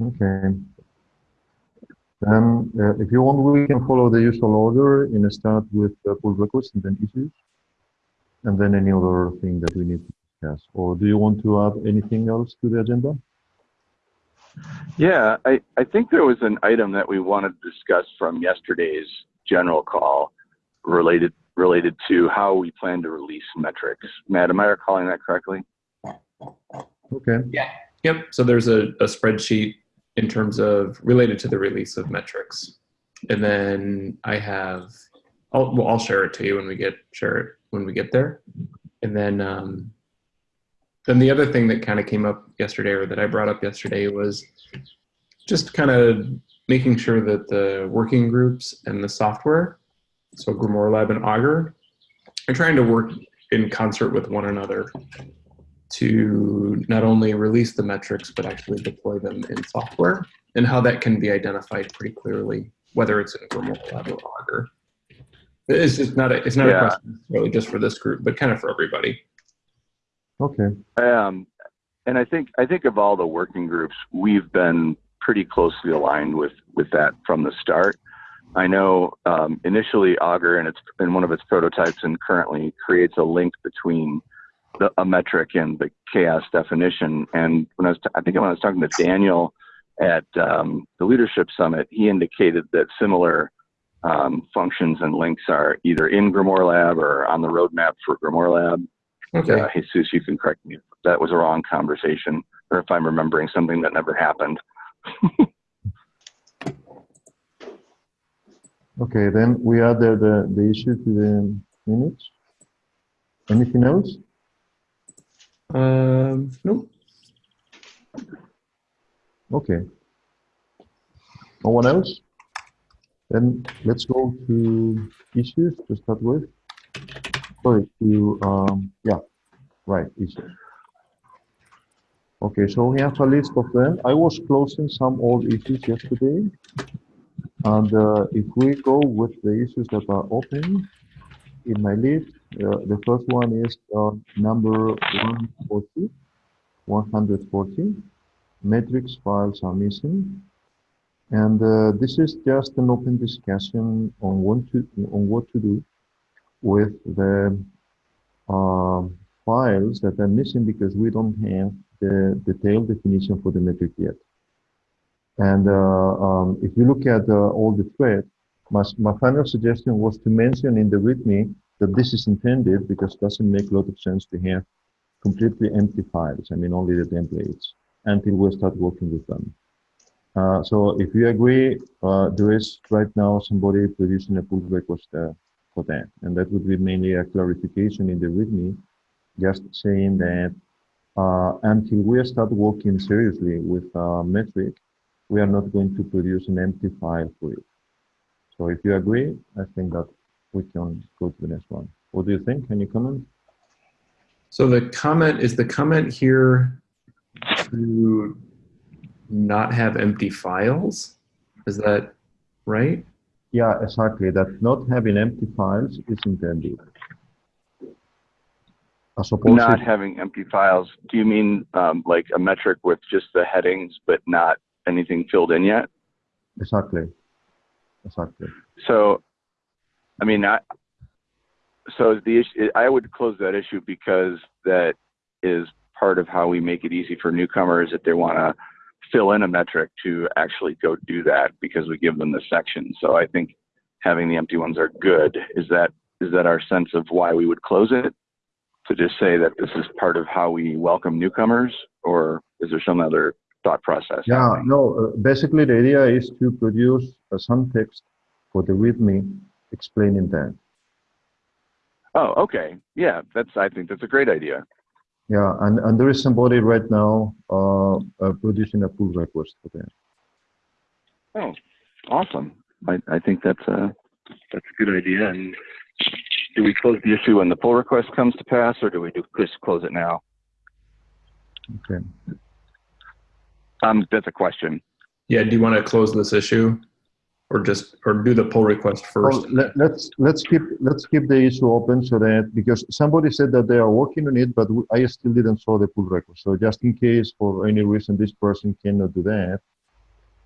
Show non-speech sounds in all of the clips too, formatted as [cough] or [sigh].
Okay. Then, uh, if you want, we can follow the usual order in a start with uh, pull requests and then issues, and then any other thing that we need to discuss. Or do you want to add anything else to the agenda? Yeah, I, I think there was an item that we wanted to discuss from yesterday's general call related related to how we plan to release metrics. Matt, am I recalling that correctly? Okay. Yeah. Yep. So there's a, a spreadsheet in terms of related to the release of metrics. And then I have, I'll, well, I'll share it to you when we get, share it when we get there. And then, um, then the other thing that kind of came up yesterday or that I brought up yesterday was just kind of making sure that the working groups and the software, so Grimoire Lab and Augur, are trying to work in concert with one another to not only release the metrics, but actually deploy them in software and how that can be identified pretty clearly, whether it's in Grimoire Lab or Augur. It's just not a, it's not Yeah. a question really just for this group, but kind of for everybody. Okay. Um, and I think I think of all the working groups, we've been pretty closely aligned with with that from the start. I know um, initially Augur and its in one of its prototypes and currently creates a link between the, a metric in the CHAOSS definition. And when I was t- I think when I was talking to Daniel at um, the leadership summit, he indicated that similar um, functions and links are either in Grimoire Lab or on the roadmap for Grimoire Lab. Okay. Uh, Jesus, you can correct me if that was a wrong conversation or if I'm remembering something that never happened. [laughs] Okay, then we add the, the, the issue to the minutes. Anything else? Um, nope. Okay. No one else? Then let's go to issues to start with. Sorry, to, um, yeah, right, issues. Okay, so we have a list of them. I was closing some old issues yesterday. And uh, if we go with the issues that are open in my list, the first one is uh, number 140, 140 Matrix files are missing. And uh, this is just an open discussion on what to, on what to do with the uh, files that are missing because we don't have the detailed definition for the metric yet. And uh, um, if you look at uh, all the thread, my, my final suggestion was to mention in the README that this is intended because it doesn't make a lot of sense to have completely empty files. I mean, only the templates until we start working with them. Uh, so if you agree, uh, there is right now somebody producing a pull request uh, for that. And that would be mainly a clarification in the README, just saying that uh, until we start working seriously with uh, metric, we are not going to produce an empty file for it. So if you agree, I think that we can go to the next one. What do you think? Any comment? So the comment, is the comment here to not have empty files? Is that right? Yeah, exactly. That not having empty files is intended. As opposed Not to, having empty files. Do you mean um, like a metric with just the headings but not anything filled in yet? exactly, exactly. So, I mean, I, so the issue, I would close that issue because that is part of how we make it easy for newcomers if they want to fill in a metric to actually go do that because we give them the section. So I think having the empty ones are good. Is that is that our sense of why we would close it? To just say that this is part of how we welcome newcomers, or is there some other thought process? Yeah, happening? no, uh, basically the idea is to produce uh, some text for the README explaining that. Oh, okay. Yeah, that's. I think that's a great idea. Yeah, and, and there is somebody right now uh, uh, producing a pull request for that. Oh, awesome. I, I think that's a that's a good idea. And do we close the issue when the pull request comes to pass, or do we do just close it now? Okay. Um, that's a question. Yeah, do you want to close this issue? Or just or do the pull request first? Well, let, let's let's keep let's keep the issue open so that because somebody said that they are working on it, but I still didn't saw the pull request. So just in case for any reason this person cannot do that,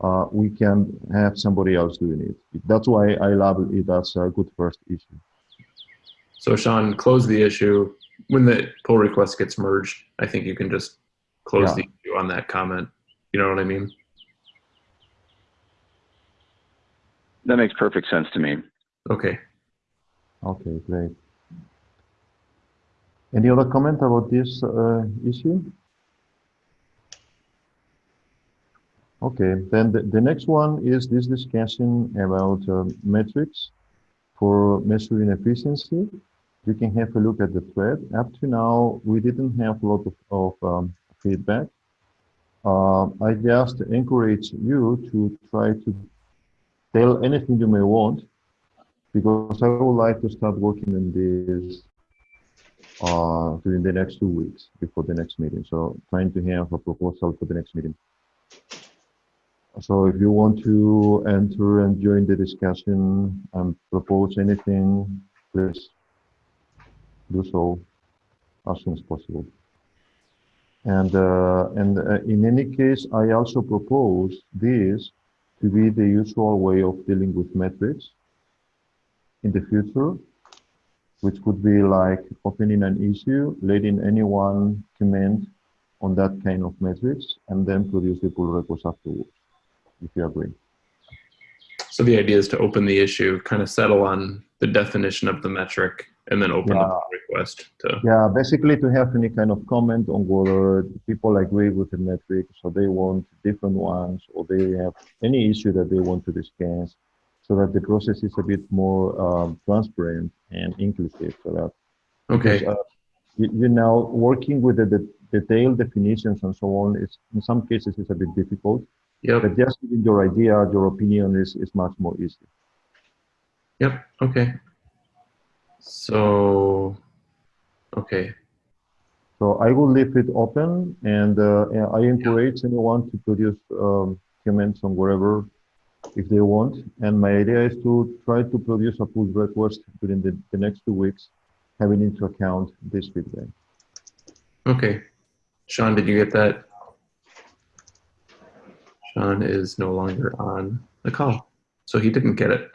uh, we can have somebody else doing it. That's why I label it as a good first issue. So Sean, close the issue. When the pull request gets merged, I think you can just close Yeah. the issue on that comment. You know what I mean? That makes perfect sense to me. Okay. Okay, great. Any other comment about this uh, issue? Okay, then the, the next one is this discussion about um, metrics for measuring efficiency. You can have a look at the thread. Up to now, we didn't have a lot of, of um, feedback. Uh, I just encourage you to try to tell anything you may want because I would like to start working on this uh, during the next two weeks before the next meeting. So trying to have a proposal for the next meeting. So if you want to enter and join the discussion and propose anything, please do so as soon as possible. And, uh, and uh, in any case, I also propose this to be the usual way of dealing with metrics in the future, which could be like opening an issue, letting anyone comment on that kind of metrics, and then produce the pull request afterwards, if you agree. So the idea is to open the issue, kind of settle on the definition of the metric, and then open the Yeah. pull request to. Yeah, basically to have any kind of comment on whether people agree with the metric, so they want different ones, or they have any issue that they want to discuss, so that the process is a bit more um, transparent and inclusive. So that Okay. because, uh, you, you know, working with the, the detailed definitions and so on is in some cases is a bit difficult. Yep. But just giving your idea, your opinion is, is much more easy. Yep. Okay. So. Okay. So I will leave it open, and uh, I encourage anyone to produce um, comments on wherever if they want. And my idea is to try to produce a pull request during the, the next two weeks, having into account this feedback. Okay. Sean, did you get that? Sean is no longer on the call, so he didn't get it.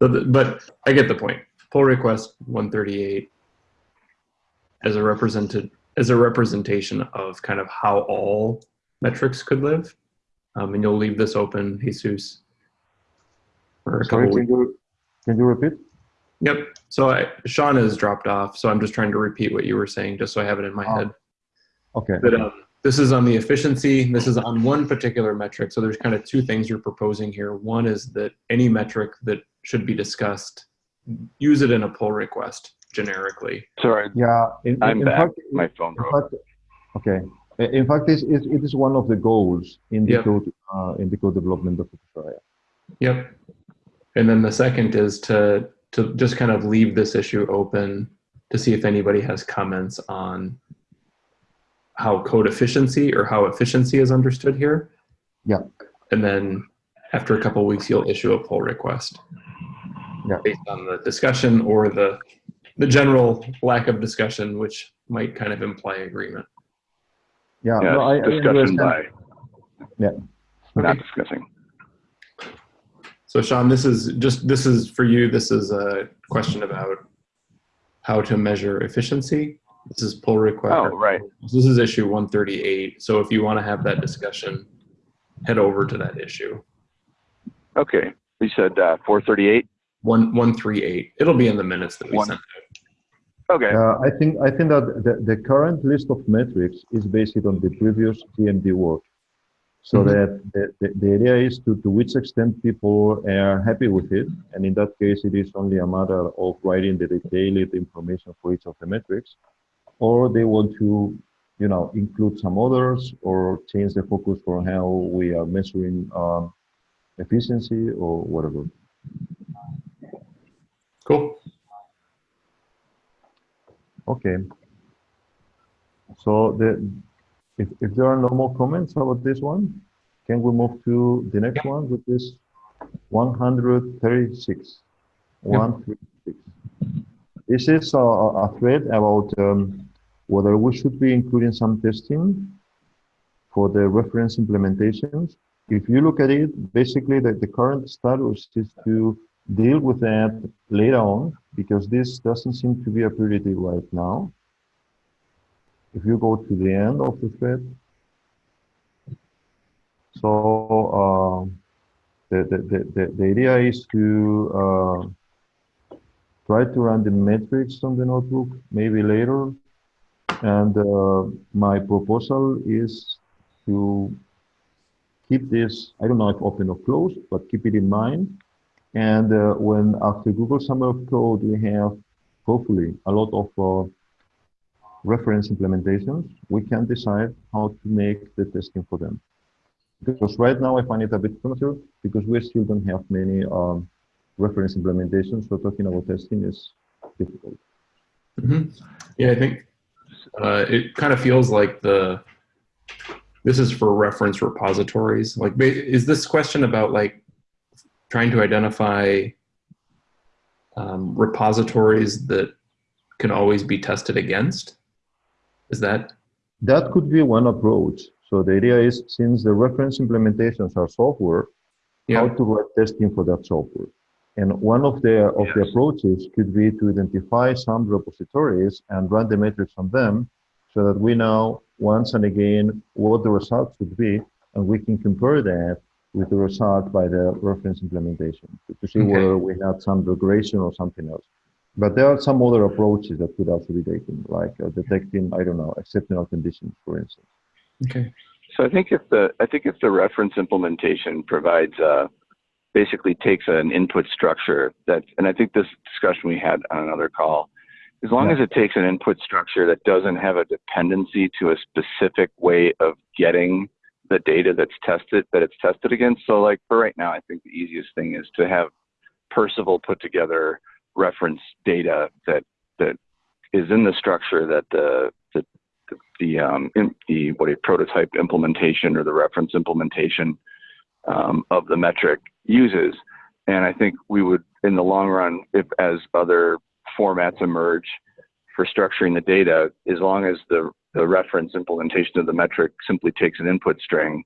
[laughs] but I get the point. Pull request 138 as a represented as a representation of kind of how all metrics could live, um, and you'll leave this open, Jesus. For a Sorry, couple can you, can you repeat? Yep. So I, Sean has dropped off, so I'm just trying to repeat what you were saying, just so I have it in my Oh. head. Okay. But um, this is on the efficiency. This is on one particular metric. So there's kind of two things you're proposing here. One is that any metric that should be discussed, use it in a pull request generically. Sorry, Yeah, in, in- I'm in back. fact, my phone broke. fact, okay. In fact, it's, it, it is one of the goals in the Yeah. code, uh, in the code development of Australia. Yep. And then the second is to to just kind of leave this issue open to see if anybody has comments on how code efficiency or how efficiency is understood here. Yeah. And then after a couple weeks, you'll issue a pull request. Yeah. Based on the discussion or the the general lack of discussion, which might kind of imply agreement. Yeah, Yeah, no, I, I discussion understand. by, Yeah. not discussing. So Sean, this is just this is for you. This is a question about how to measure efficiency. This is pull request. Oh, right. This is issue 138. So if you want to have that discussion, head over to that issue. Okay, you said uh, 438. One one three eight. It'll be in the minutes that we One- sent out. Okay, Uh, I think I think that the, the current list of metrics is based on the previous GMD work. So Mhm. that the, the, the idea is to, to which extent people are happy with it. And in that case, it is only a matter of writing the detailed information for each of the metrics. Or they want to, you know, include some others or change the focus for how we are measuring um, efficiency or whatever. Cool. Okay. So the, if, if there are no more comments about this one, can we move to the next one with this 136. 136. This is a, a a thread about um, whether we should be including some testing for the reference implementations. If you look at it, basically the, the current status is to deal with that later on because this doesn't seem to be a priority right now. If you go to the end of the thread, so the, the, the, the, the idea is to uh, try to run the metrics on the notebook maybe later. And uh, my proposal is to keep this, I don't know if open or closed, but keep it in mind. And uh, when after Google Summer of Code, we have hopefully a lot of uh, reference implementations, we can decide how to make the testing for them. Because right now I find it a bit premature because we still don't have many um, reference implementations. So talking about testing is difficult. Mhm. Yeah, I think uh, it kind of feels like the this is for reference repositories. Like, is this question about like trying to identify um, repositories that can always be tested against? Is that That could be one approach. So the idea is since the reference implementations are software, how to write testing for that software. And one of the of the approaches could be to identify some repositories and run the metrics on them so that we know once and again what the results would be and we can compare that with the result by the reference implementation to, to see Okay. whether we had some regression or something else. But there are some other approaches that could also be taken, like uh, detecting, I don't know, exceptional conditions, for instance. Okay. So I think if the I think if the reference implementation provides uh, basically takes an input structure that, and I think this discussion we had on another call, as long Yeah. as it takes an input structure that doesn't have a dependency to a specific way of getting the data that's tested that it's tested against. So like for right now, I think the easiest thing is to have Percival put together reference data that that is in the structure that the the the, um the what a prototype implementation or the reference implementation um, of the metric uses. And I think we would, in the long run, if as other formats emerge for structuring the data, as long as the, the reference implementation of the metric simply takes an input string,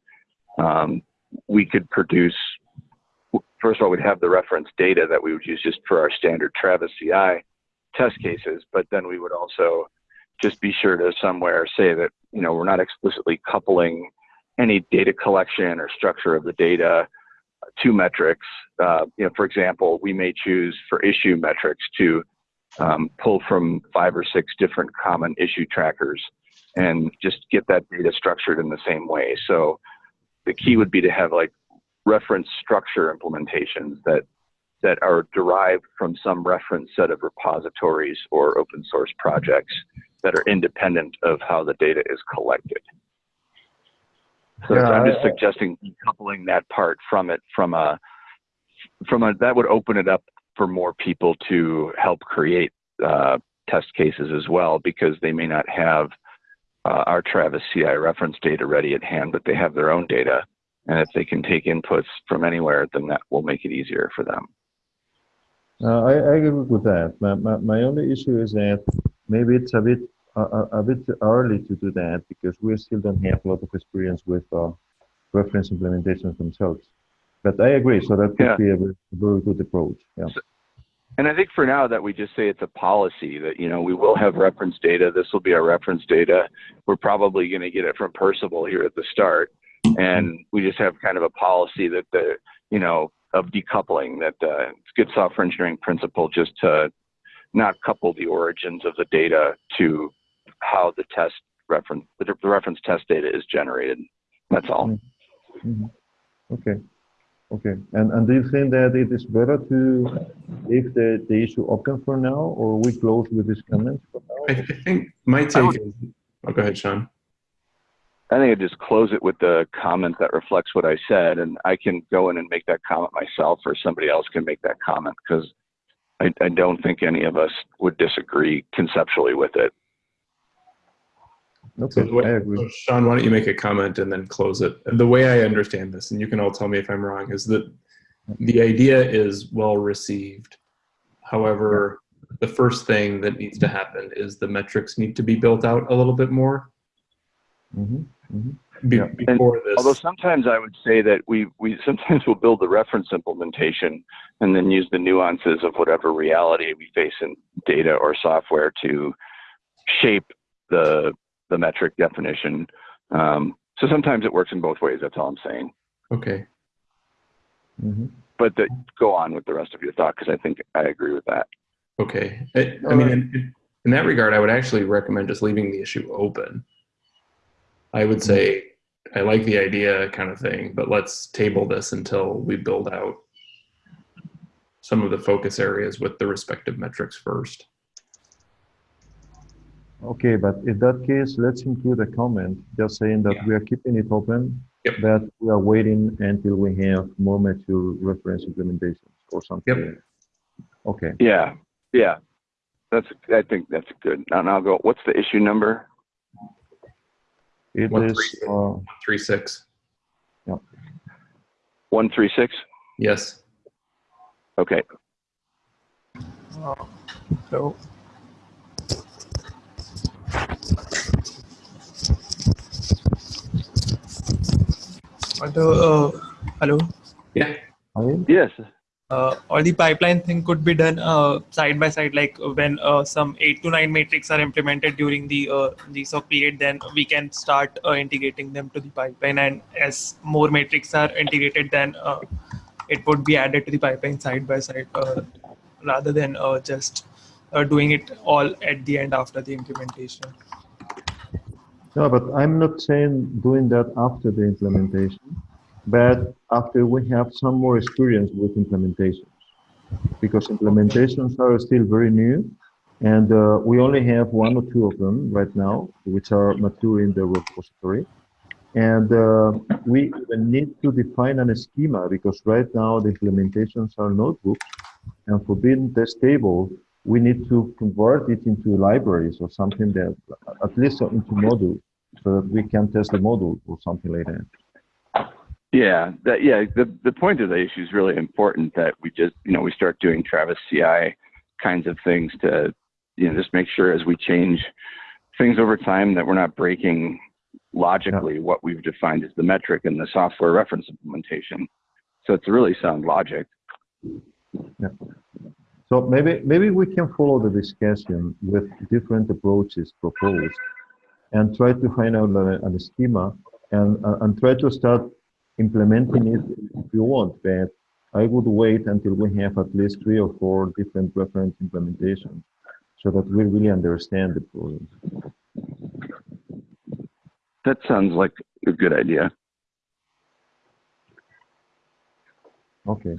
um, we could produce, first of all, we'd have the reference data that we would use just for our standard Travis CI test cases, but then we would also just be sure to somewhere say that, you know, we're not explicitly coupling any data collection or structure of the data to metrics. Uh, you know, for example, we may choose for issue metrics to um, pull from five or six different common issue trackers and just get that data structured in the same way. So the key would be to have like reference structure implementations that that are derived from some reference set of repositories or open source projects that are independent of how the data is collected. So Yeah, I'm just I- suggesting decoupling that part from it from a from a that would open it up for more people to help create uh, test cases as well because they may not have uh, our Travis CI reference data ready at hand, but they have their own data. And if they can take inputs from anywhere, then that will make it easier for them. Uh, I, I agree with that. My, my, my only issue is that maybe it's a bit a, a, bit early to do that because we still don't have a lot of experience with uh, reference implementations themselves. But I agree. So that could Yeah. be a very, very good approach. Yeah. And I think for now that we just say it's a policy that, you know, we will have reference data. This will be our reference data. We're probably going to get it from Percival here at the start. And we just have kind of a policy that the, you know, of decoupling that uh, it's good software engineering principle just to not couple the origins of the data to how the test reference, the, reference test data is generated. That's all. Mhm. Okay. Okay. And and do you think that it is better to leave the, the issue open for now, or we close with this comment for I, now? I think my take would- is. Oh, go ahead, Sean. I think I just close it with the comment that reflects what I said, and I can go in and make that comment myself, or somebody else can make that comment because I, I don't think any of us would disagree conceptually with it. So Okay, the way, I agree. so Sean, why don't you make a comment and then close it? The way I understand this, and you can all tell me if I'm wrong, is that the idea is well received. However, the first thing that needs to happen is the metrics need to be built out a little bit more Mhm, mhm. be- Yeah. before this. Although sometimes I would say that we, we sometimes will build the reference implementation and then use the nuances of whatever reality we face in data or software to shape the, the metric definition. Um, so sometimes it works in both ways. That's all I'm saying. okay. Mhm. But the, go on with the rest of your thought because I think I agree with that. Okay. I, I mean, in, in that regard, I would actually recommend just leaving the issue open. I would say I like the idea kind of thing, but let's table this until we build out some of the focus areas with the respective metrics first. Okay, but in that case, let's include a comment just saying that Yeah. we are keeping it open, Yep. that we are waiting until we have more mature reference implementations or something. Yep. Okay, Yeah, yeah. That's I think that's good. Now, now I'll go. What's the issue number? it One, is, three, uh, Three, six. One three six. Yes. Okay. So, although, uh, hello, Yeah. Yes. uh, or the pipeline thing could be done uh, side by side, like uh, when uh, some eight to nine matrix are implemented during the uh, the sub period, then we can start uh, integrating them to the pipeline. And as more matrix are integrated, then uh, it would be added to the pipeline side by side, uh, rather than uh, just uh, doing it all at the end after the implementation. No, but I'm not saying doing that after the implementation, but after we have some more experience with implementations. Because implementations are still very new, and uh, we only have one or two of them right now, which are mature in the repository. And uh, we need to define a schema because right now the implementations are notebooks, and for being testable, we need to convert it into libraries or something that, at least into modules, so that we can test the model or something like that. Yeah, that yeah. The the point of the issue is really important that we just you know we start doing Travis CI kinds of things to you know just make sure as we change things over time that we're not breaking logically what we've defined as the metric in the software reference implementation. So it's really sound logic. Yeah. So maybe maybe we can follow the discussion with different approaches proposed, and try to find out a, a schema and uh, and try to start implementing it if you want. But I would wait until we have at least three or four different reference implementations, so that we really understand the problem. That sounds like a good idea. Okay.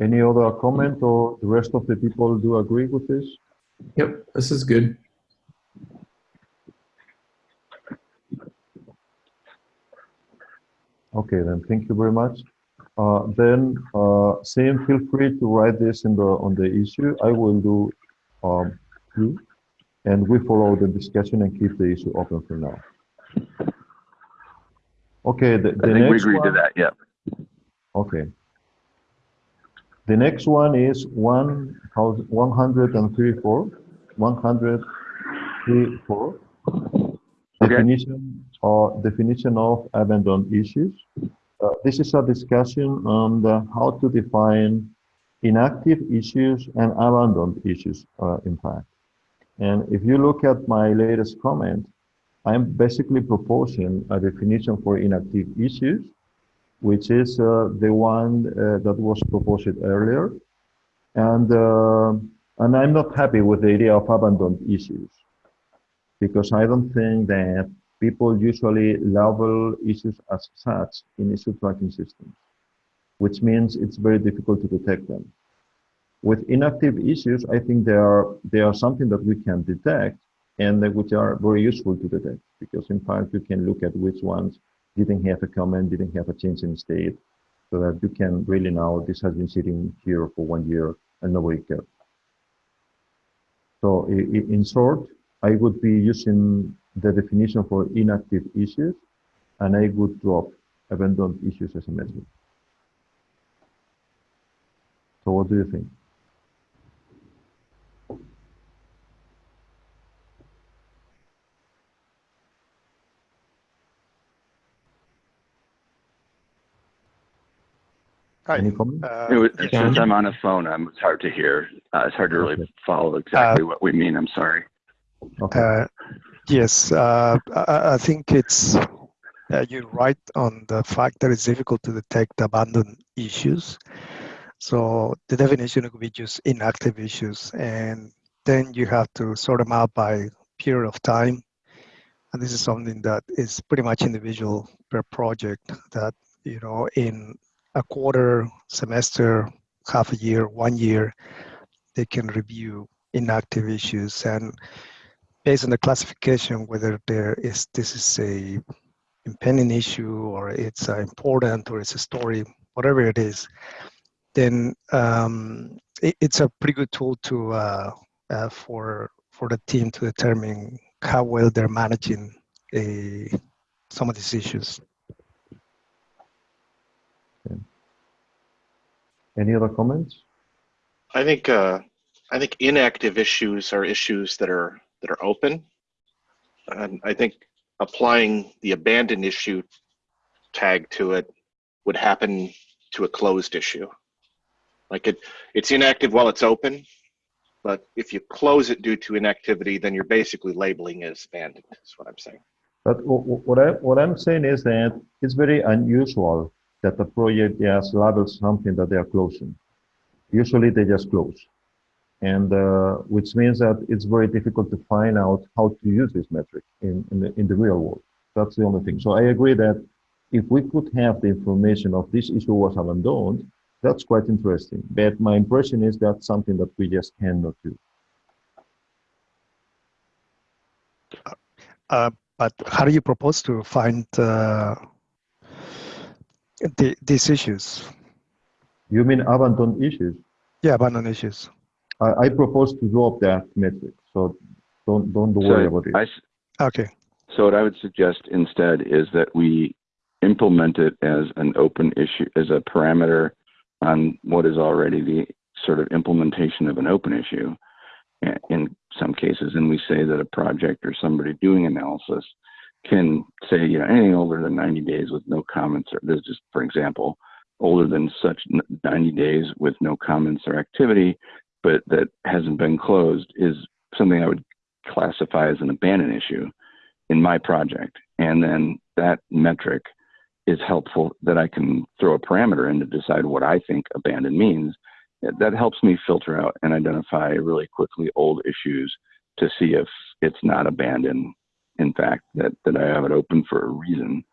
Any other comment or the rest of the people do agree with this? Yep. This is good. Okay, then thank you very much. Uh, then, uh, Sam, feel free to write this in the on the issue. I will do um, two, and we follow the discussion and keep the issue open for now. Okay, the, the I think we agreed to that. Yeah. Okay. The next one is one thousand one hundred and thirty-four, one hundred thirty-four. Okay. Definition or definition of abandoned issues. Uh, this is a discussion on the, how to define inactive issues and abandoned issues, uh, in fact. And if you look at my latest comment, I'm basically proposing a definition for inactive issues which is uh, the one uh, that was proposed earlier. And, uh, and I'm not happy with the idea of abandoned issues because I don't think that people usually label issues as such in issue tracking systems, which means it's very difficult to detect them. With inactive issues, I think they are, they are something that we can detect and which are very useful to detect because in fact you can look at which ones didn't have a comment, didn't have a change in state, so that you can really know this has been sitting here for one year and nobody cared. So in short, I would be using the definition for inactive issues, and I would drop abandoned issues as a message. what do you think? Hi. Any comment? Uh, It was, John? since I'm on a phone, I'm, it's hard to hear. Uh, it's hard to really Okay. follow exactly what we mean. I'm sorry. Okay. Yes, uh, I I think it's, uh, you're right on the fact that it's difficult to detect abandoned issues. So the definition could be just inactive issues, and then you have to sort them out by period of time. And this is something that is pretty much individual per project that, you know, in a quarter, semester, half a year, one year, they can review inactive issues and based on the classification whether there is this is a impending issue or it's uh, important or it's a story whatever it is then um, it, it's a pretty good tool to uh, uh, for for the team to determine how well they're managing a, some of these issues Any other comments? I think uh, I think inactive issues are issues that are that are open, and I think applying the abandoned issue tag to it would happen to a closed issue. Like it, it's inactive while it's open, but if you close it due to inactivity, then you're basically labeling it as abandoned. Is what I'm saying. But wh- wh- what I what I'm saying is that it's very unusual that the project just labels something that they are closing. Usually they just close, and uh, which means that it's very difficult to find out how to use this metric in in the, in the real world. That's the only thing. So I agree that if we could have the information of this issue was abandoned, that's quite interesting. But my impression is that's something that we just cannot do. uh, but how do you propose to find uh, the, these issues You mean abandoned issues? yeah abandoned issues I, I propose to drop that metric, so don't don't worry So about it. I s- okay So what I would suggest instead is that we implement it as an open issue, as a parameter on what is already the sort of implementation of an open issue eh, in some cases. And we say that a project or somebody doing analysis can say, you know, anything older than 90 days with no comments, or there's just, for example, older than such 90 days with no comments or activity, but that hasn't been closed is something I would classify as an abandoned issue in my project. And then that metric is helpful that I can throw a parameter in to decide what I think abandoned means. That helps me filter out and identify really quickly old issues to see if it's not abandoned. In fact, that, that I have it open for a reason.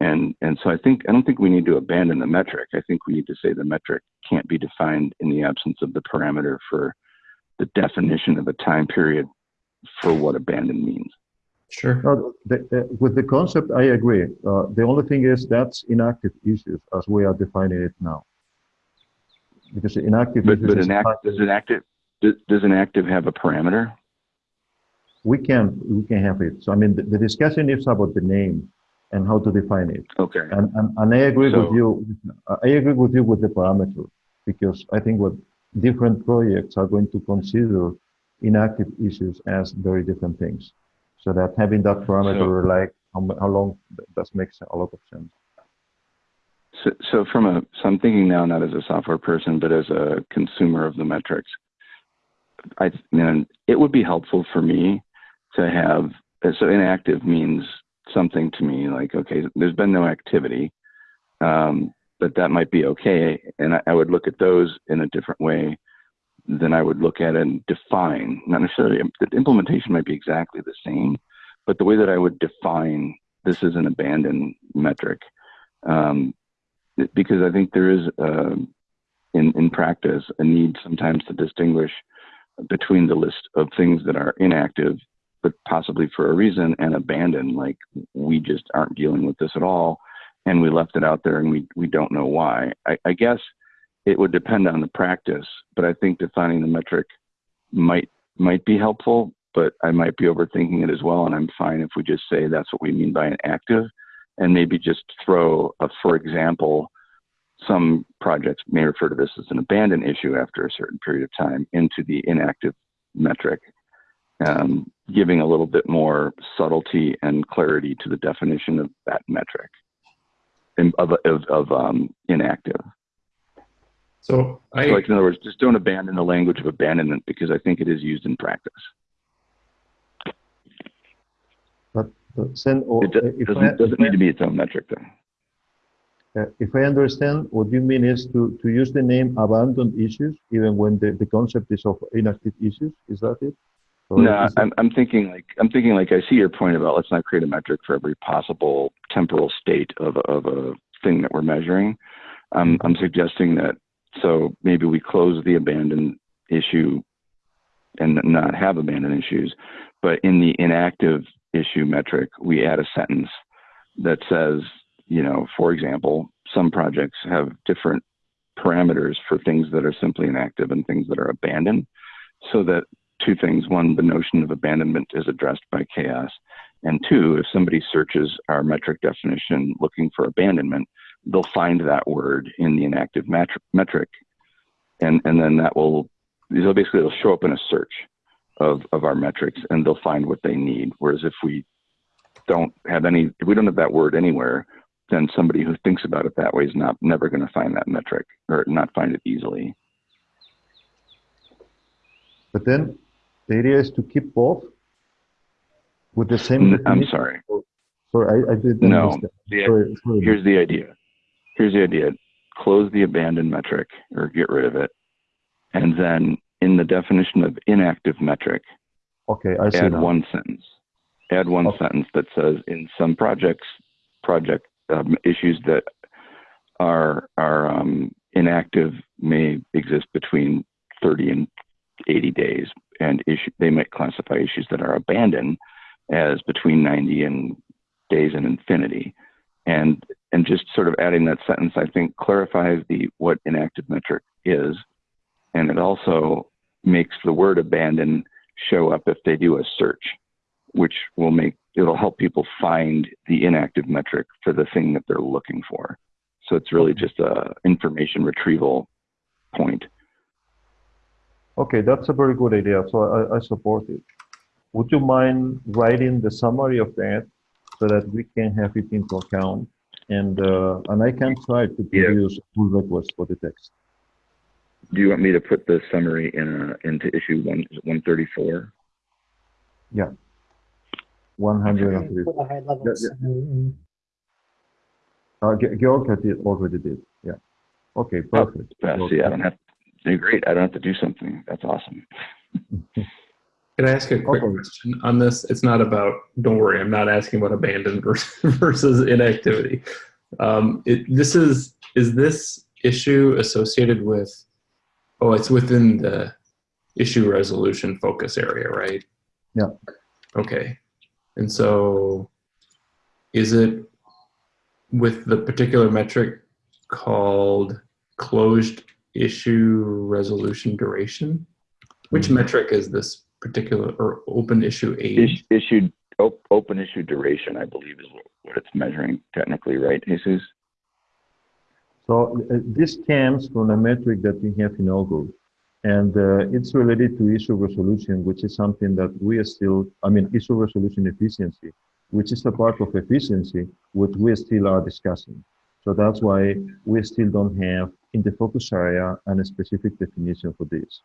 And, and so I think, I don't think we need to abandon the metric. I think we need to say the metric can't be defined in the absence of the parameter for the definition of a time period for what abandoned means. Sure. No, the, the, with the concept, I agree. Uh, the only thing is that's inactive issues as we are defining it now. Because inactive But, issues but is an act, does an active, does, does an active have a parameter? we can we can have it. So I mean, the, the discussion is about the name and how to define it. Okay. And and, and I agree with you. I agree with you with the parameter because I think what different projects are going to consider inactive issues as very different things. So that having that parameter, like how, how long, th- that makes a lot of sense. So, so from a, so I'm thinking now not as a software person, but as a consumer of the metrics. I mean, it would be helpful for me to have, so inactive means something to me like, okay, there's been no activity, um, but that might be okay. And I, I would look at those in a different way than I would look at and define, not necessarily, the implementation might be exactly the same, but the way that I would define this is an abandoned metric. Um, because I think there is, uh, in, in practice, a need sometimes to distinguish between the list of things that are inactive, but possibly for a reason, and abandoned, like we just aren't dealing with this at all, and we left it out there and we, we don't know why. I, I guess it would depend on the practice, but I think defining the metric might might be helpful, but I might be overthinking it as well, and I'm fine if we just say that's what we mean by an active and maybe just throw a for example some projects may refer to this as an abandoned issue after a certain period of time into the inactive metric, um, giving a little bit more subtlety and clarity to the definition of that metric of, of, of um, inactive. So I So like in other words, just don't abandon the language of abandonment because I think it is used in practice. But then, or It do- if doesn't, doesn't if I- need to be its own metric though. Uh, If I understand, what you mean is to, to use the name abandoned issues, even when the, the concept is of inactive issues, is that it? Or No, I'm, I'm thinking like I'm thinking like I see your point about let's not create a metric for every possible temporal state of a- of a thing that we're measuring. I'm mm-hmm. I'm suggesting that so maybe we close the abandoned issue and not have abandoned issues, but in the inactive issue metric we add a sentence that says, you know, for example, some projects have different parameters for things that are simply inactive and things that are abandoned, so that two things. One, the notion of abandonment is addressed by CHAOSS. And two, if somebody searches our metric definition looking for abandonment, they'll find that word in the inactive metri- metric. And, and then that will, basically, it'll show up in a search of, of our metrics and they'll find what they need. Whereas if we don't have any, if we don't have that word anywhere, then somebody who thinks about it that way is not never going to find that metric or not find it easily. But then the idea is to keep both with the same. N- I'm sorry. Sorry, I, I didn't No. understand. The- Sorry, sorry. here's the idea. Here's the idea. Close the abandoned metric or get rid of it. And then in the definition of inactive metric, Okay, I see add now. one sentence. Add one Okay. sentence that says in some projects, project um, issues that are are um, inactive may exist between 30 and 80 days, and issue they might classify issues that are abandoned as between 90 and days and infinity. And and just sort of adding that sentence, I think clarifies the what inactive metric is, and it also makes the word abandon show up if they do a search, which will make it'll help people find the inactive metric for the thing that they're looking for. So it's really just a information retrieval point. Okay, that's a very good idea. So I, I support it. Would you mind writing the summary of that so that we can have it into account? And uh, and I can try to produce a pull request for the text. Do you want me to put the summary in uh, into issue one one thirty four? 103. For the high. Yeah, Mm, Uh, Ge- Georg had it already did. Yeah. Okay, perfect. Fast. See, I don't have. To, great. I don't have to do something. That's awesome. [laughs] Can I ask a quick Okay. question on this? It's not about. Don't worry, I'm not asking about abandoned [laughs] versus, versus inactivity. Um, it, this is is this issue associated with? Oh, it's within the issue resolution focus area, right? Yeah. Okay, and so is it with the particular metric called closed issue resolution duration? Which Mhm. metric is this particular or open issue age? Is, issued op, open issue duration, I believe, is what, what it's measuring technically, right, Jesus? So uh, this comes from a metric that we have in Augur. And uh, it's related to issue resolution, which is something that we are still, I mean, issue resolution efficiency, which is a part of efficiency, which we still are discussing. So that's why we still don't have in the focus area and a specific definition for this,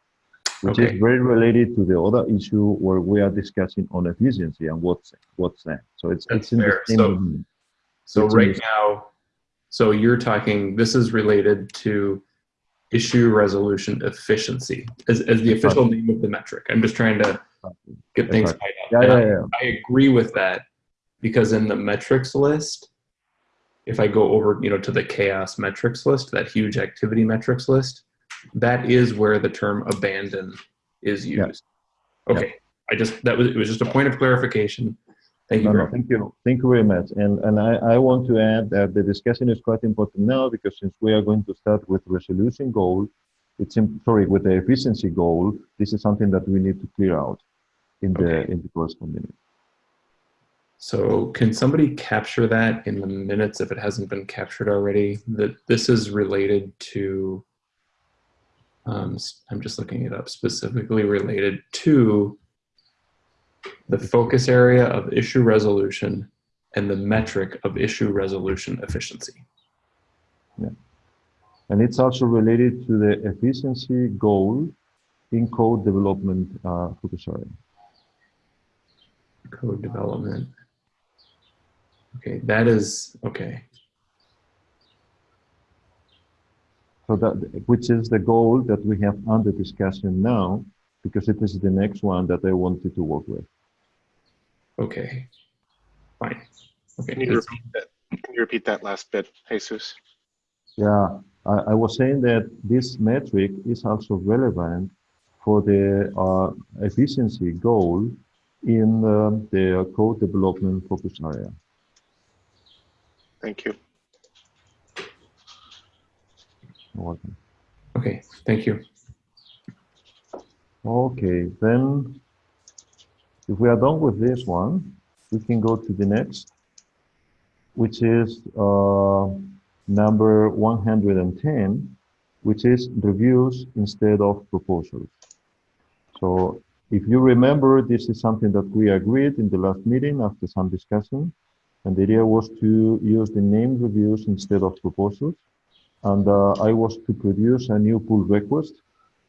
which Okay. is very related to the other issue where we are discussing on efficiency and what's what's that. So it's That's it's in fair. the same So-. So It's right now, so you're talking, this is related to issue resolution efficiency as, as the official name of the metric. I'm just trying to get things Exactly. tied up. Yeah, I- yeah, yeah. I agree with that because in the metrics list, if I go over, you know, to the CHAOSS metrics list, that huge activity metrics list, that is where the term abandon is Yeah. used. Okay, I just that was it was just a point of clarification. Thank you No, very no, thank you. Thank you very much. And, and I, I want to add that the discussion is quite important now because since we are going to start with resolution goal, it's, im- sorry, with the efficiency goal, this is something that we need to clear out in the, Okay. in the corresponding. So can somebody capture that in the minutes if it hasn't been captured already? That this is related to, um, I'm just looking it up, specifically related to the focus area of issue resolution and the metric of issue resolution efficiency. Yeah. And it's also related to the efficiency goal in code development uh, focus area. Code development. Okay, that is, okay. So that, which is the goal that we have under discussion now, because it is the next one that I wanted to work with. Okay. Fine. Okay. Can you repeat that? Can you repeat that last bit, Jesus? Yeah, I, I was saying that this metric is also relevant for the uh, efficiency goal in um, the code development focus area. Thank you. You're welcome. Okay, thank you. Okay, then if we are done with this one, we can go to the next, which is uh, number 110, which is reviews instead of proposals. So if you remember, this is something that we agreed in the last meeting after some discussion. And the idea was to use the name reviews instead of proposals. And uh, I was to produce a new pull request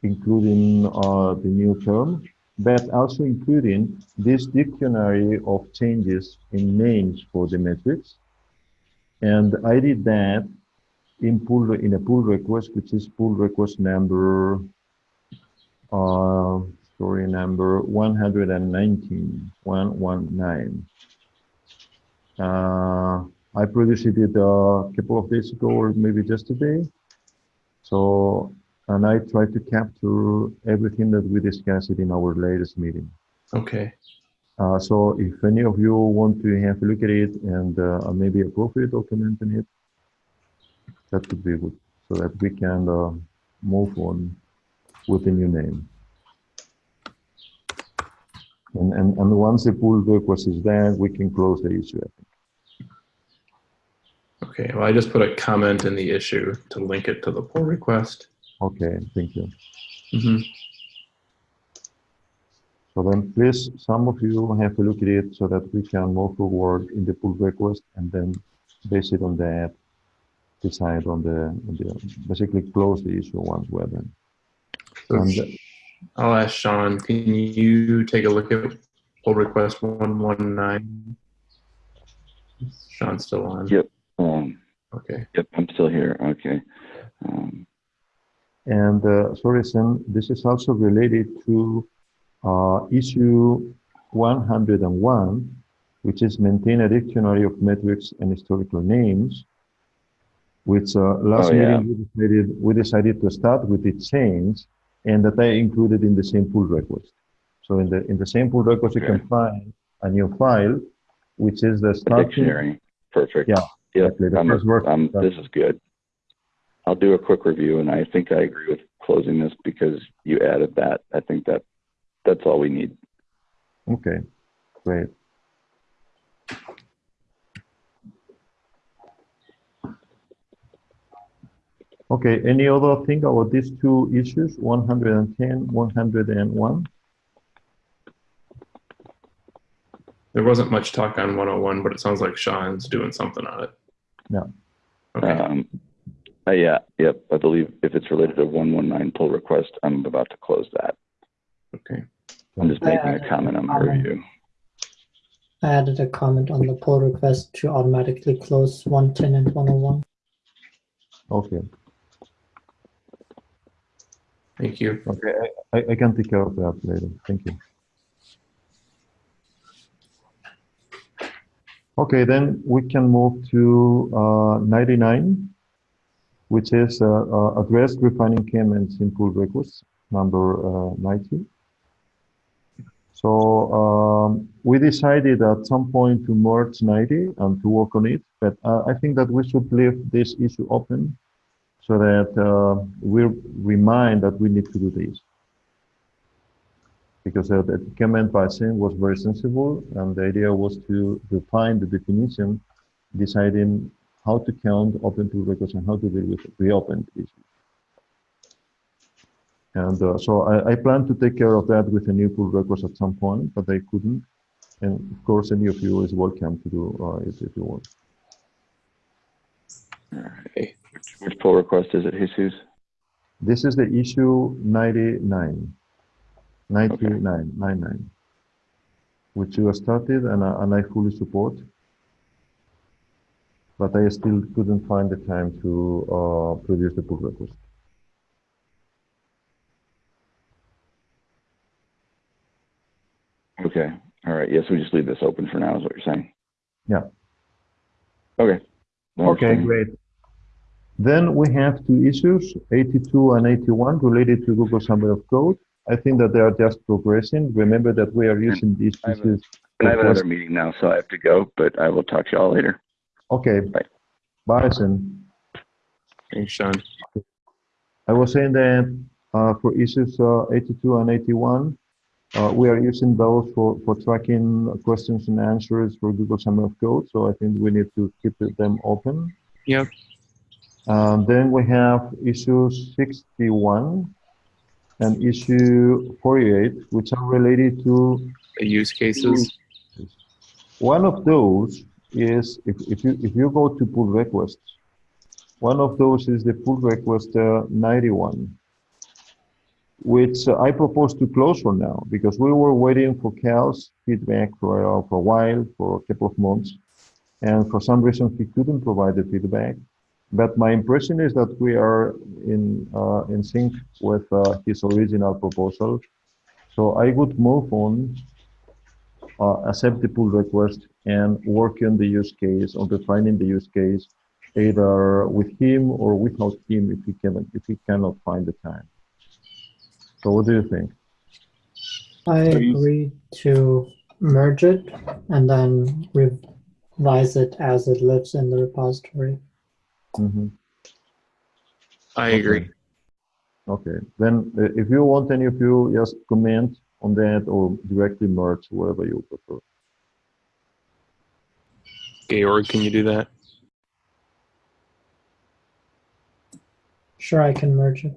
including uh, the new term, but also including this dictionary of changes in names for the metrics. And I did that in pull in a pull request, which is pull request number uh, story number 119, 119. Uh, I produced it a couple of days ago or maybe just today. So and I try to capture everything that we discussed in our latest meeting. Okay. Uh, so if any of you want to have a look at it and uh, maybe appropriate document in it, that would be good, so that we can uh, move on with the new name. And, and, and once the pull request is there, we can close the issue. I think. Okay. Well, I just put a comment in the issue to link it to the pull request. Okay, thank you. hmm So then please, some of you have a look at it so that we can move forward in the pull request and then base it on that, decide on the, on the basically close the issue once we're done. So And I'll ask Sean, can you take a look at pull request 119? Sean's still on. Yep. Um, Okay. yep, I'm still here. Okay. Um, And uh, sorry, Sam, this is also related to uh, issue 101, which is maintain a dictionary of metrics and historical names. Which uh, last Oh, yeah. meeting we decided, we decided to start with the change, and that I included in the same pull request. So in the in the same pull request, you can find a new file, which is the starting. dictionary. Perfect. Yeah, Yep. exactly. I'm, first word- I'm, this is good. I'll do a quick review, and I think I agree with closing this because you added that. I think that that's all we need. Okay, great. Okay, any other thing about these two issues, 110, 101? There wasn't much talk on 101, but it sounds like Sean's doing something on it. Yeah. Okay. Um, uh, yeah. Yep. I believe if it's related to 119 pull request, I'm about to close that. okay. I'm just I making a comment on my review. I added a comment on the pull request to automatically close 110 and 101. Okay, Thank you. okay, I, I- I can take care of that later, thank you. Okay, then we can move to uh, 99, which is uh, uh, addressed refining comments and simple requests, number uh, 90. So um, we decided at some point to merge 90 and to work on it, but uh, I think that we should leave this issue open so that uh, we remind that we need to do this. Because the comment by pricing was very sensible, and the idea was to define the definition, deciding how to count open pull requests and how to deal with reopened issues. And uh, so I, I plan to take care of that with a new pull request at some point, but I couldn't. And of course, any of you is welcome to do uh, it if you want. All right. Which, which pull request is it, Jesus? This is the issue 99, 99, 99, which you started and, I- and I fully support. But I still couldn't find the time to uh, produce the pull request. Okay. All right. Yes, we just leave this open for now, is what you're saying? Yeah. Okay. That Okay, great. Then we have two issues, 82 and 81, related to Google Summer of Code. I think that they are just progressing. Remember that we are using these I have a- pieces. I have another meeting now, so I have to go, but I will talk to y'all later. Okay. Bye. Bye, Sen. Thanks, Sean. I was saying that uh, for issues uh, 82 and 81, uh, we are using those for, for tracking questions and answers for Google Summer of Code. So I think we need to keep them open. Yep. Um, then we have issue 61 and issue 48, which are related to The use cases. one of those is if, if you if you go to pull requests, one of those is the pull request uh, 91, which uh, I propose to close for now because we were waiting for Cal's feedback for, uh, for a while, for a couple of months, and for some reason he couldn't provide the feedback. But my impression is that we are in uh, in sync with uh, his original proposal. So I would move on uh, accept the pull request and work on the use case, on defining the use case, either with him or without him if he can if he cannot find the time. So what do you think? I agree to merge it and then revise it as it lives in the repository. Mhm. I agree. Okay, then uh, if you want any of you, just comment on that or directly merge, whatever you prefer. Georg, can you do that? Sure, I can merge it.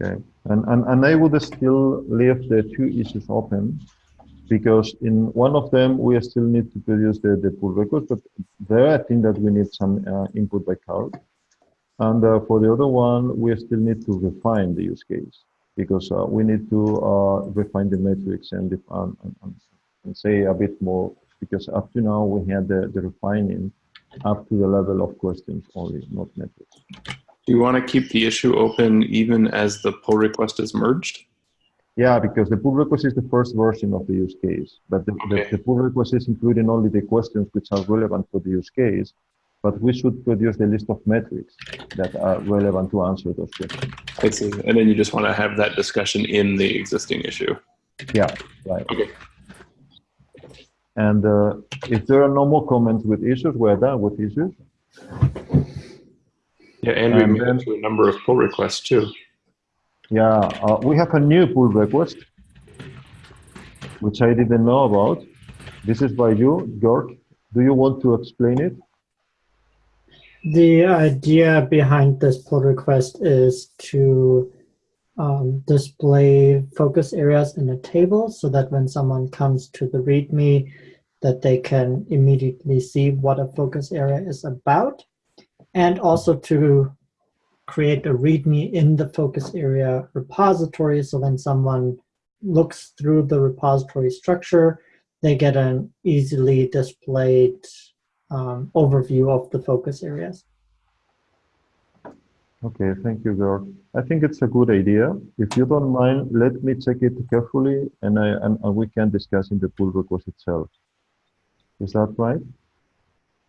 Okay, and, and, and I would still leave the two issues open because in one of them, we still need to produce the, the pull request, but there I think that we need some uh, input by Carl. And uh, for the other one, we still need to refine the use case because uh, we need to uh, refine the metrics and, and, and, and say a bit more because up to now we had the, the refining up to the level of questions only, not metrics. Do you want to keep the issue open even as the pull request is merged? Yeah, because the pull request is the first version of the use case, but the, Okay. the, the pull request is including only the questions which are relevant for the use case. But we should produce the list of metrics that are relevant to answer those questions. I see. And then you just want to have that discussion in the existing issue. Yeah, right. Okay. And uh, if there are no more comments with issues, we're done with issues. Yeah, and we And made then- to a number of pull requests too. Yeah, uh, we have a new pull request, which I didn't know about. This is by you, Georg. Do you want to explain it? The idea behind this pull request is to um, display focus areas in a table so that when someone comes to the README, that they can immediately see what a focus area is about, and also to create a README in the focus area repository so when someone looks through the repository structure, they get an easily displayed um, overview of the focus areas. Okay, thank you, Georg. I think it's a good idea. If you don't mind, let me check it carefully and, I, and, and we can discuss in the pull request itself. Is that right?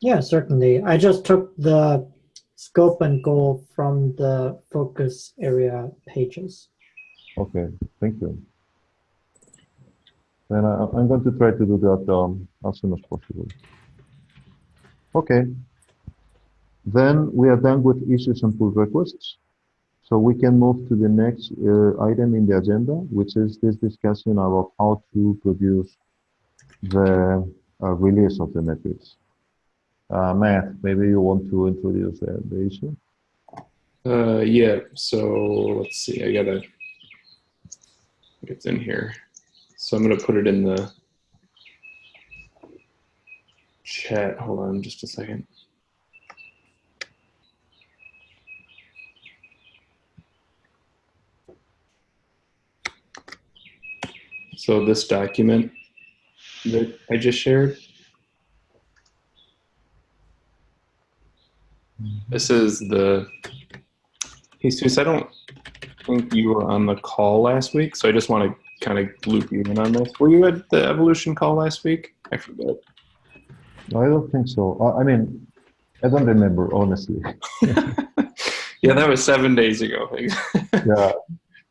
Yeah, certainly. I just took the scope and goal from the focus area pages. Okay, thank you. Then I, I'm going to try to do that um, as soon as possible. Okay. Then we are done with issues and pull requests. So we can move to the next uh, item in the agenda, which is this discussion about how to produce the uh, release of the metrics. Uh, Matt, maybe you want to introduce the, the issue? Uh, yeah, so let's see, I gotta, it's in here. So I'm gonna put it in the chat. Hold on just a second. So this document that I just shared, this is the, Jesus, I don't think you were on the call last week, so I just want to kind of loop you in on this. Were you at the evolution call last week? I forget. No, I don't think so. I mean, I don't remember, honestly. [laughs] yeah, that was seven days ago. [laughs] yeah,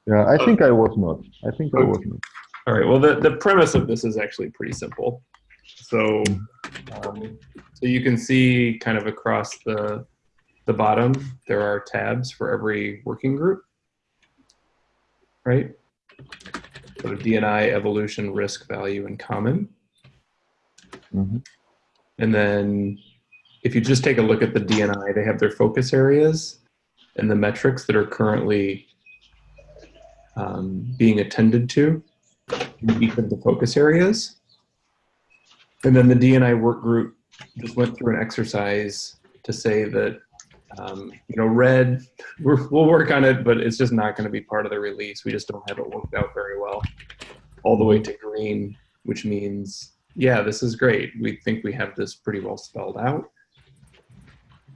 yeah. I think I was not. I think I was not. All right. Well, the, the premise of this is actually pretty simple. So, um, so you can see kind of across the the bottom, there are tabs for every working group, right? So the DNI, evolution, risk, value, and common. Mhm. And then if you just take a look at the DNI, they have their focus areas and the metrics that are currently um, being attended to in each of the focus areas. And then the DNI work group just went through an exercise to say that, um, you know, red, we're, we'll work on it, but it's just not going to be part of the release. We just don't have it worked out very well. All the way to green, which means, yeah, this is great. We think we have this pretty well spelled out.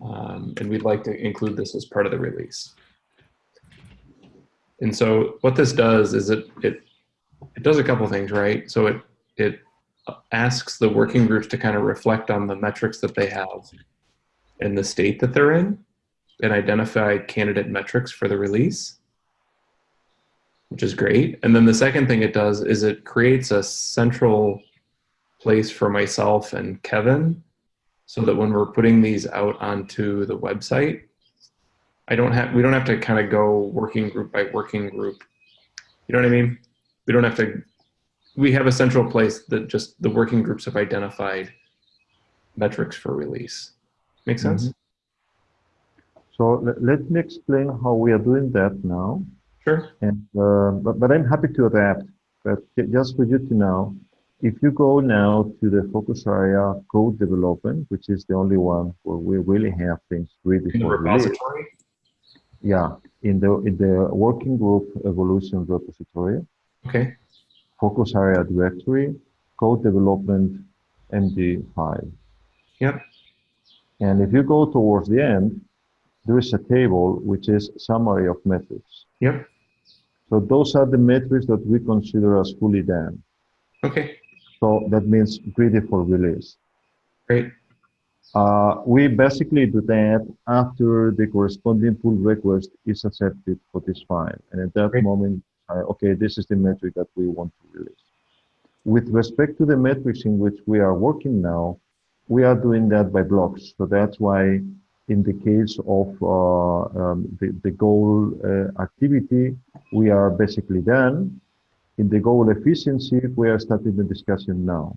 Um, and we'd like to include this as part of the release. And so what this does is it, it, it does a couple things, right? So it, it asks the working groups to kind of reflect on the metrics that they have and the state that they're in and identify candidate metrics for the release, which is great. And then the second thing it does is it creates a central place for myself and Kevin so that when we're putting these out onto the website, I don't have, we don't have to kind of go working group by working group. You know what I mean? We don't have to, we have a central place that just the working groups have identified metrics for release. Make sense? So let, let me explain how we are doing that now. Sure. And uh, but, but I'm happy to adapt. But ju- just for you to know, if you go now to the focus area code development, which is the only one where we really have things ready In the for release. repository? Yeah, in the in the working group evolution repository, Okay. focus area directory, code development, MD5. Yep. And if you go towards the end, there is a table which is summary of metrics. Yep. So those are the metrics that we consider as fully done. Okay. So that means ready for release. Great. Uh, we basically do that after the corresponding pull request is accepted for this file. And at that Great. moment, uh, okay, this is the metric that we want to release. With respect to the metrics in which we are working now, we are doing that by blocks. So that's why in the case of uh, um, the, the goal uh, activity, we are basically done. In the goal efficiency, we are starting the discussion now.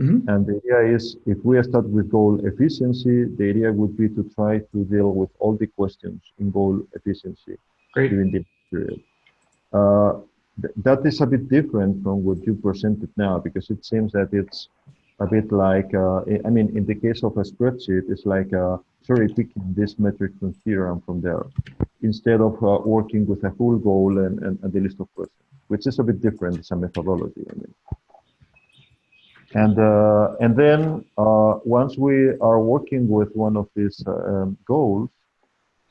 Mhm. And the idea is, if we start with goal efficiency, the idea would be to try to deal with all the questions in goal efficiency Great. during the period. Uh, th- that is a bit different from what you presented now, because it seems that it's a bit like, uh, I mean, in the case of a spreadsheet, it's like uh, cherry picking this metric from here and from there, instead of uh, working with a full goal and, and, and the list of questions, which is a bit different. It's a methodology. I mean. And, uh, and then uh, once we are working with one of these uh, um, goals,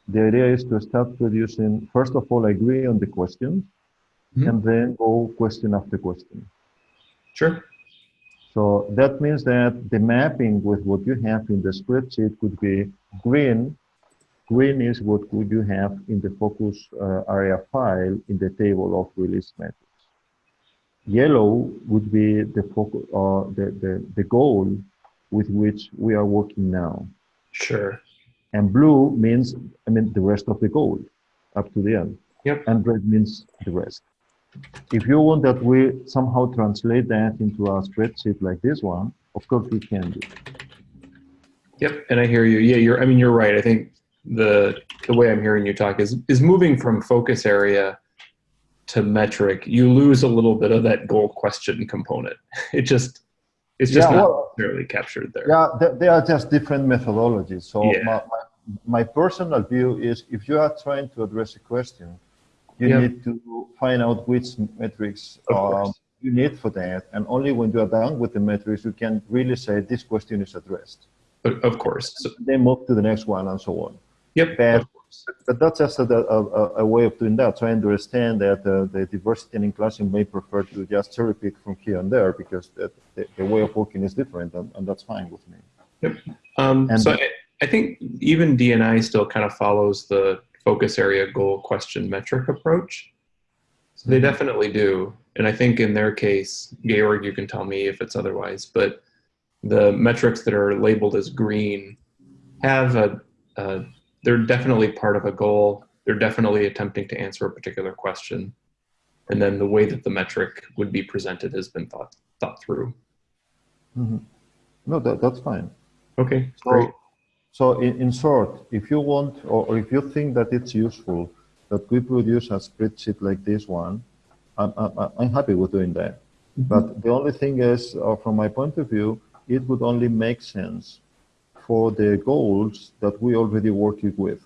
the idea is to start producing, first of all, agree on the questions, Mhm. and then go question after question. Sure. So that means that the mapping with what you have in the spreadsheet could be green. Green is what would you have in the focus uh, area file in the table of release metrics. Yellow would be the focus, uh, the, the, the goal with which we are working now. Sure. And blue means, I mean, the rest of the goal. up to the end. Yep. And red means the rest. If you want that we somehow translate that into a spreadsheet like this one, of course we can do. Yep, and I hear you. Yeah, you're. I mean, you're right. I think the the way I'm hearing you talk is is moving from focus area to metric. You lose a little bit of that goal question component. [laughs] It just it's just Yeah, not well- necessarily captured there. Yeah, they, they are just different methodologies. So Yeah. my, my, my personal view is if you are trying to address a question, you Yeah. need to find out which metrics um, you need for that. And only when you are done with the metrics, you can really say this question is addressed. But of course. So, Then move to the next one and so on. yep. But, but that's just a, a, a- way of doing that. So I understand that uh, the diversity and inclusion may prefer to just cherry pick from here and there because the, the, the way of working is different and, and that's fine with me. Um, And- so I, I think even DNI still kind of follows the focus area goal question metric approach. So they Mhm. definitely do. And I think in their case, Georg, you can tell me if it's otherwise, but the metrics that are labeled as green have a, a they're definitely part of a goal. They're definitely attempting to answer a particular question. And then the way that the metric would be presented has been thought thought through. Mhm. No, that, that's fine. Okay, great. So, so in, in short, if you want, or, or if you think that it's useful that we produce a spreadsheet like this one, I'm, I'm, I'm happy with doing that. But the only thing is, uh, from my point of view, it would only make sense for the goals that we already working with.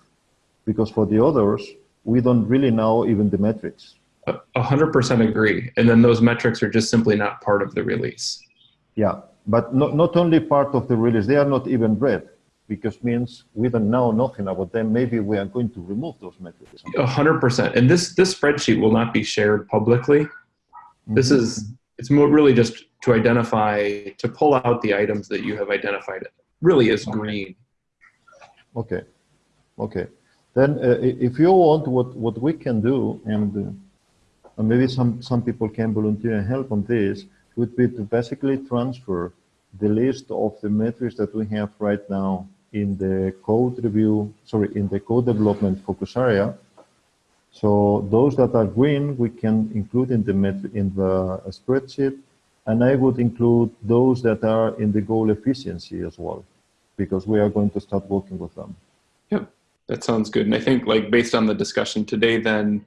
Because for the others, we don't really know even the metrics. A a hundred percent agree. And then those metrics are just simply not part of the release. Yeah, but not, not only part of the release, they are not even read, because means we don't know nothing about them. Maybe we are going to remove those metrics. A hundred percent. And this this spreadsheet will not be shared publicly. This Mhm. is it's more really just to identify to pull out the items that you have identified really as green. Okay, okay. Then uh, if you want, what, what we can do, and, uh, and maybe some, some people can volunteer and help on this, would be to basically transfer the list of the metrics that we have right now in the code review, sorry, in the code development focus area. So those that are green, we can include in the met- in the spreadsheet, and I would include those that are in the goal efficiency as well, because we are going to start working with them. Yep. That sounds good. And I think like based on the discussion today, then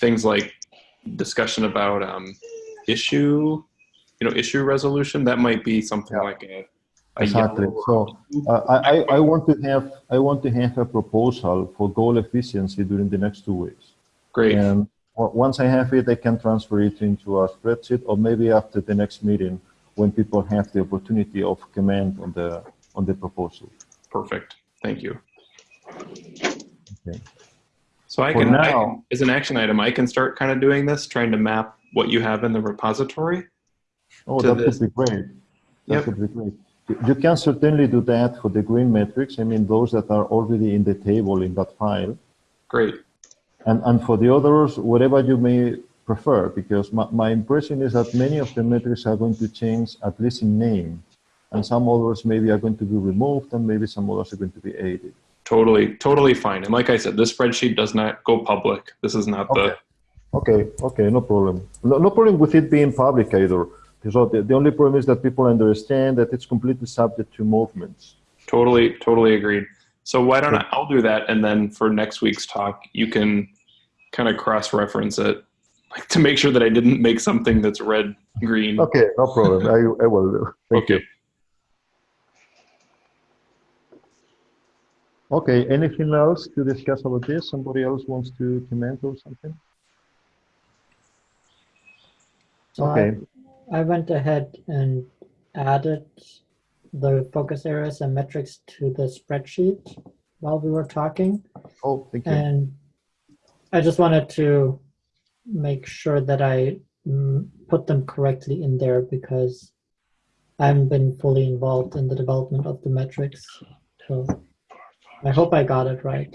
things like discussion about um, issue, you know, issue resolution, that might be something Yeah. like a Exactly. So uh, I, I- I want to have I want to have a proposal for goal efficiency during the next two weeks. great. And once I have it, I can transfer it into a spreadsheet, or maybe after the next meeting, when people have the opportunity of comment on the on the proposal. Perfect. Thank you. Okay. So I can, I now- can- as an action item, I can start kind of doing this, trying to map what you have in the repository. Oh, that this. would be great. That Yep. would be great. You- can certainly do that for the green metrics. I mean, those that are already in the table in that file. Great. And, and for the others, whatever you may prefer, because my, my impression is that many of the metrics are going to change, at least in name. And some others maybe are going to be removed and maybe some others are going to be added. Totally, totally fine. And like I said, this spreadsheet does not go public. This is not the, Okay, okay, no problem. No, no problem with it being public either. So the, the only problem is that people understand that it's completely subject to movements. totally, totally agreed. So why don't I, I'll do that. And then for next week's talk, you can kind of cross-reference it like to make sure that I didn't make something that's red, green. Okay, no problem. I, I will do. Thank Okay. you. Okay, anything else to discuss about this? Somebody else wants to comment or something? So Okay. I, went ahead and added the focus areas and metrics to the spreadsheet while we were talking. Oh, thank you. And I just wanted to make sure that I mm, put them correctly in there because I haven't been fully involved in the development of the metrics. So I hope I got it right.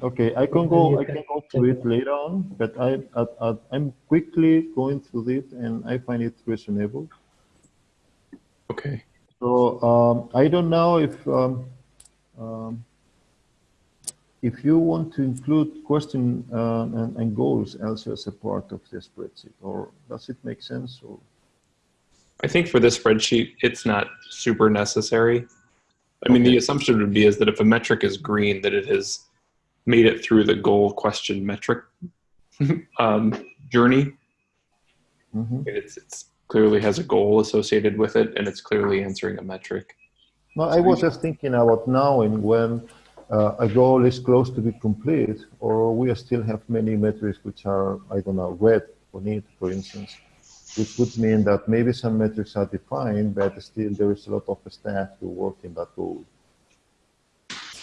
Okay, I can go, you I can can go take through it. it later on, but I, I, I, I'm quickly going through it and I find it reasonable. Okay. So um, I don't know if um, um, if you want to include question uh, and, and goals also as a part of the spreadsheet, or does it make sense? Or I think for this spreadsheet, it's not super necessary. I mean, the assumption would be is that if a metric is green, that it has made it through the goal question metric [laughs] um, journey. Mhm. It's, it's clearly has a goal associated with it, and it's clearly answering a metric. No, I was just thinking about now and when uh, a goal is close to be complete, or we still have many metrics which are, I don't know, red or need, for instance, which would mean that maybe some metrics are defined, but still there is a lot of staff to work in that goal.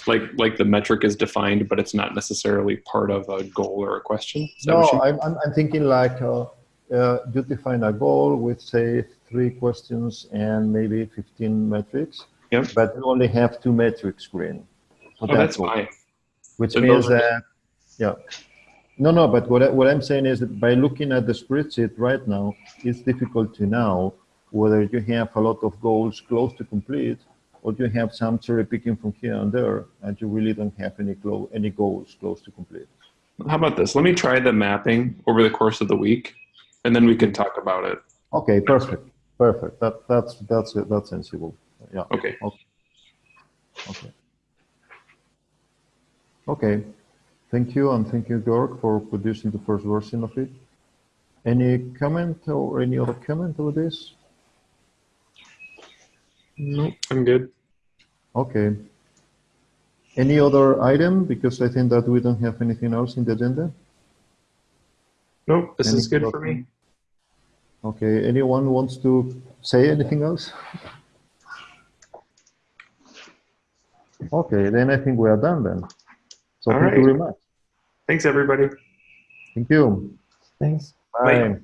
Like like the metric is defined, but it's not necessarily part of a goal or a question. That No, you- I'm, I'm, I'm thinking like uh, uh, you define a goal with, say, three questions and maybe 15 metrics, Yep. but you only have two metrics green. oh, that that's goal. fine. Which Then means those are- that, yeah. No, no, but what, I, what I'm saying is that by looking at the spreadsheet right now, it's difficult to know whether you have a lot of goals close to complete or you have some cherry picking from here and there and you really don't have any, clo- any goals close to complete. How about this? Let me try the mapping over the course of the week, and then we can talk about it. Okay, perfect, perfect. That, that's, that's, that's sensible. Yeah, Okay. okay. Okay, thank you, and thank you, Georg, for producing the first version of it. Any comment or any other comment over this? Nope, I'm good. Okay. Any other item? Because I think that we don't have anything else in the agenda. Nope, this is good for me. Okay, anyone wants to say anything else? Okay, then I think we are done then. So All thank you very much. Thanks, everybody. Thank you. Thanks. Bye. Bye.